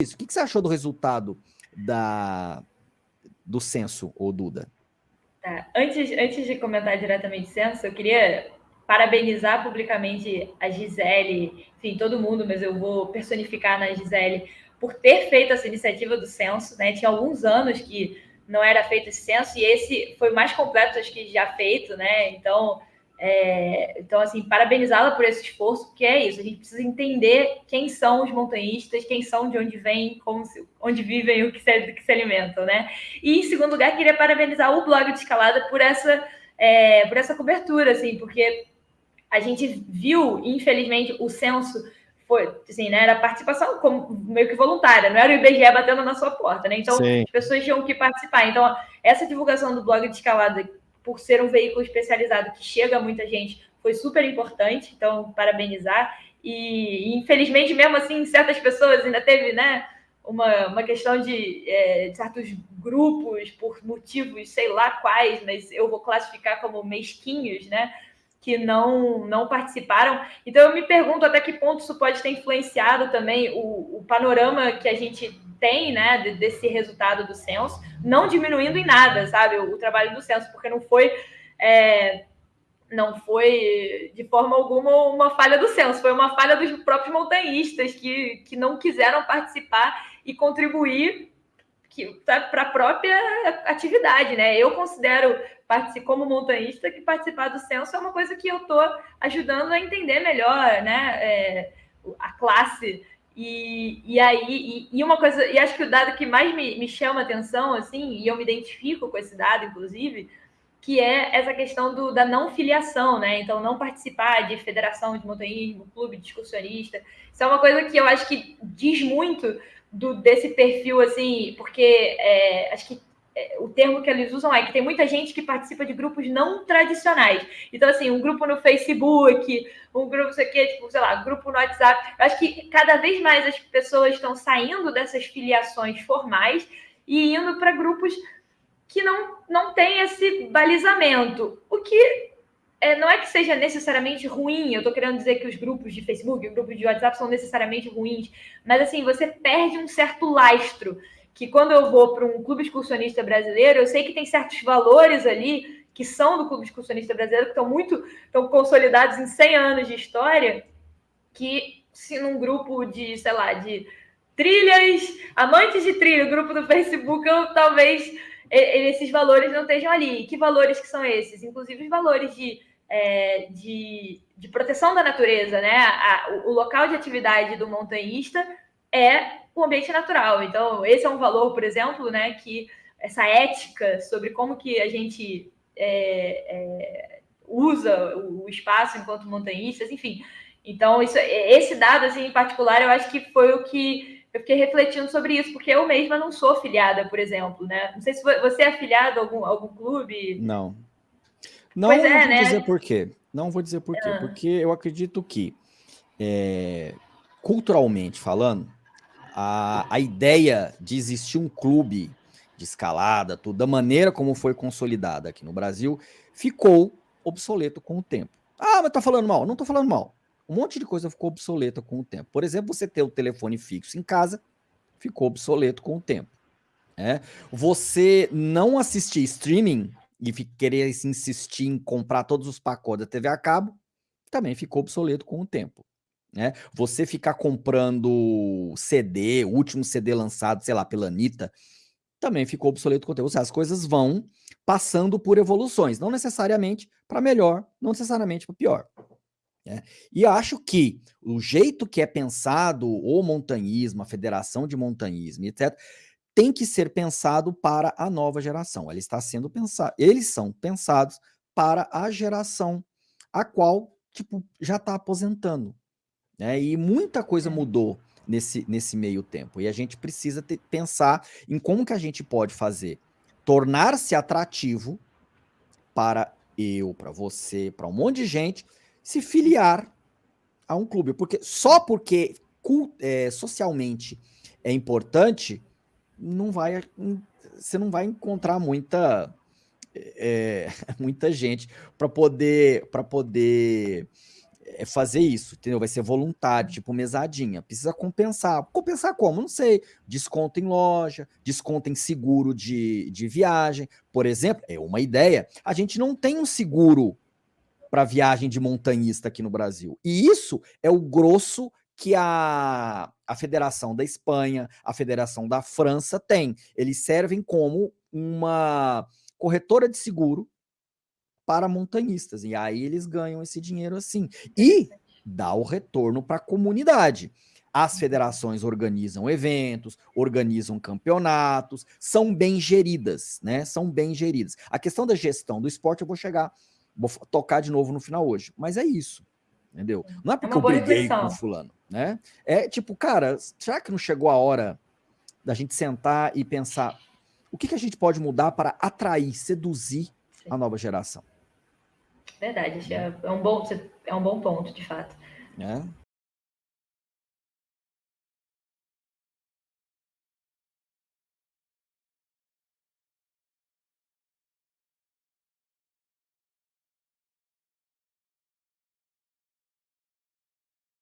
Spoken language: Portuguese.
isso. O que, que você achou do resultado da, do censo, ô Duda? Tá. Antes, antes de comentar diretamente o censo, eu queria parabenizar publicamente a Gisele, enfim, todo mundo, mas eu vou personificar na Gisele, por ter feito essa iniciativa do censo, né? Tinha alguns anos que não era feito esse censo, e esse foi o mais completo, acho que já feito, né? Então, é, então, assim, parabenizá-la por esse esforço, porque é isso, a gente precisa entender quem são os montanhistas, quem são, de onde vêm, onde vivem, o que se, do que se alimentam, né? E, em segundo lugar, queria parabenizar o blog de escalada por essa, é, por essa cobertura, assim, porque a gente viu, infelizmente, o censo foi, assim, né, era participação como, meio que voluntária, não era o IBGE batendo na sua porta, né? Então, Sim. as pessoas tinham que participar. Então, essa divulgação do blog de escalada por ser um veículo especializado que chega a muita gente, foi super importante. Então, parabenizar. E, infelizmente, mesmo assim, certas pessoas ainda teve, né? Uma, uma questão de, é, de certos grupos, por motivos, sei lá quais, mas eu vou classificar como mesquinhos, né? que não, não participaram. Então, eu me pergunto até que ponto isso pode ter influenciado também o, o panorama que a gente tem, né, desse resultado do censo, não diminuindo em nada, sabe, o, o trabalho do censo, porque não foi é, não foi de forma alguma uma falha do censo, foi uma falha dos próprios montanhistas que, que não quiseram participar e contribuir para a própria atividade, né? Eu considero como montanhista que participar do censo é uma coisa que eu estou ajudando a entender melhor, né? É, a classe e, e aí, e, e, uma coisa, e acho que o dado que mais me, me chama atenção, assim, e eu me identifico com esse dado, inclusive, que é essa questão do, da não filiação, né? Então, não participar de federação de montanhismo, clube de excursionista. Isso é uma coisa que eu acho que diz muito do, desse perfil, assim, porque é, acho que o termo que eles usam é que tem muita gente que participa de grupos não tradicionais. Então, assim, um grupo no Facebook, um grupo, sei que, tipo, sei lá, grupo no WhatsApp. Eu acho que cada vez mais as pessoas estão saindo dessas filiações formais e indo para grupos que não, não têm esse balizamento. O que é, não é que seja necessariamente ruim, eu estou querendo dizer que os grupos de Facebook, os grupos de WhatsApp são necessariamente ruins, mas assim, você perde um certo lastro que quando eu vou para um clube excursionista brasileiro, eu sei que tem certos valores ali que são do clube excursionista brasileiro, que estão muito estão consolidados em 100 anos de história, que se num grupo de, sei lá, de trilhas, amantes de trilha, grupo do Facebook, eu talvez esses valores não estejam ali. Que valores que são esses? Inclusive os valores de, é, de, de, proteção da natureza, né? A, o, o local de atividade do montanhista é o ambiente natural. Então, esse é um valor, por exemplo, né, que essa ética sobre como que a gente é, é, usa o espaço enquanto montanhistas, enfim. Então, isso, esse dado, assim, em particular, eu acho que foi o que eu fiquei refletindo sobre isso, porque eu mesma não sou afiliada, por exemplo, né? Não sei se você é afiliado a algum, a algum clube. Não. Não pois é, vou né? dizer por quê. Não vou dizer por quê. Ah. Porque eu acredito que, é, culturalmente falando, a, a ideia de existir um clube de escalada, tudo, da maneira como foi consolidada aqui no Brasil, ficou obsoleto com o tempo. Ah, mas tá falando mal. Não tô falando mal. Um monte de coisa ficou obsoleta com o tempo. Por exemplo, você ter o telefone fixo em casa, ficou obsoleto com o tempo. É? Você não assistir streaming e querer insistir em comprar todos os pacotes da TV a cabo, também ficou obsoleto com o tempo. Né? Você ficar comprando CD, o último CD lançado, sei lá, pela Anitta, também ficou obsoleto o conteúdo. Seja, as coisas vão passando por evoluções, não necessariamente para melhor, não necessariamente para pior. Né? E acho que o jeito que é pensado o montanhismo, a federação de montanhismo, etc., tem que ser pensado para a nova geração. Ele está sendo pensado, eles são pensados para a geração a qual tipo, já está aposentando. Né? E muita coisa é. mudou nesse, nesse meio tempo. E a gente precisa ter, pensar em como que a gente pode fazer tornar-se atrativo para eu, para você, para um monte de gente, se filiar a um clube. Porque só porque é, socialmente é importante, não vai, você não vai encontrar muita, é, muita gente para poder, para poder é fazer isso, entendeu? Vai ser voluntário, tipo mesadinha. Precisa compensar. Compensar como? Não sei. Desconto em loja, desconto em seguro de, de viagem. Por exemplo, é uma ideia. A gente não tem um seguro para viagem de montanhista aqui no Brasil. E isso é o grosso que a, a Federação da Espanha, a Federação da França tem. Eles servem como uma corretora de seguro para montanhistas. E aí eles ganham esse dinheiro assim. E dá o retorno para a comunidade. As federações organizam eventos, organizam campeonatos, são bem geridas, né? São bem geridas. A questão da gestão do esporte eu vou chegar, vou tocar de novo no final hoje, mas é isso, entendeu? Não é, porque é eu briguei com fulano, né? É tipo, cara, será que não chegou a hora da gente sentar e pensar o que, que a gente pode mudar para atrair, seduzir a nova geração? Verdade, é, é, um bom, é um bom ponto, de fato. É.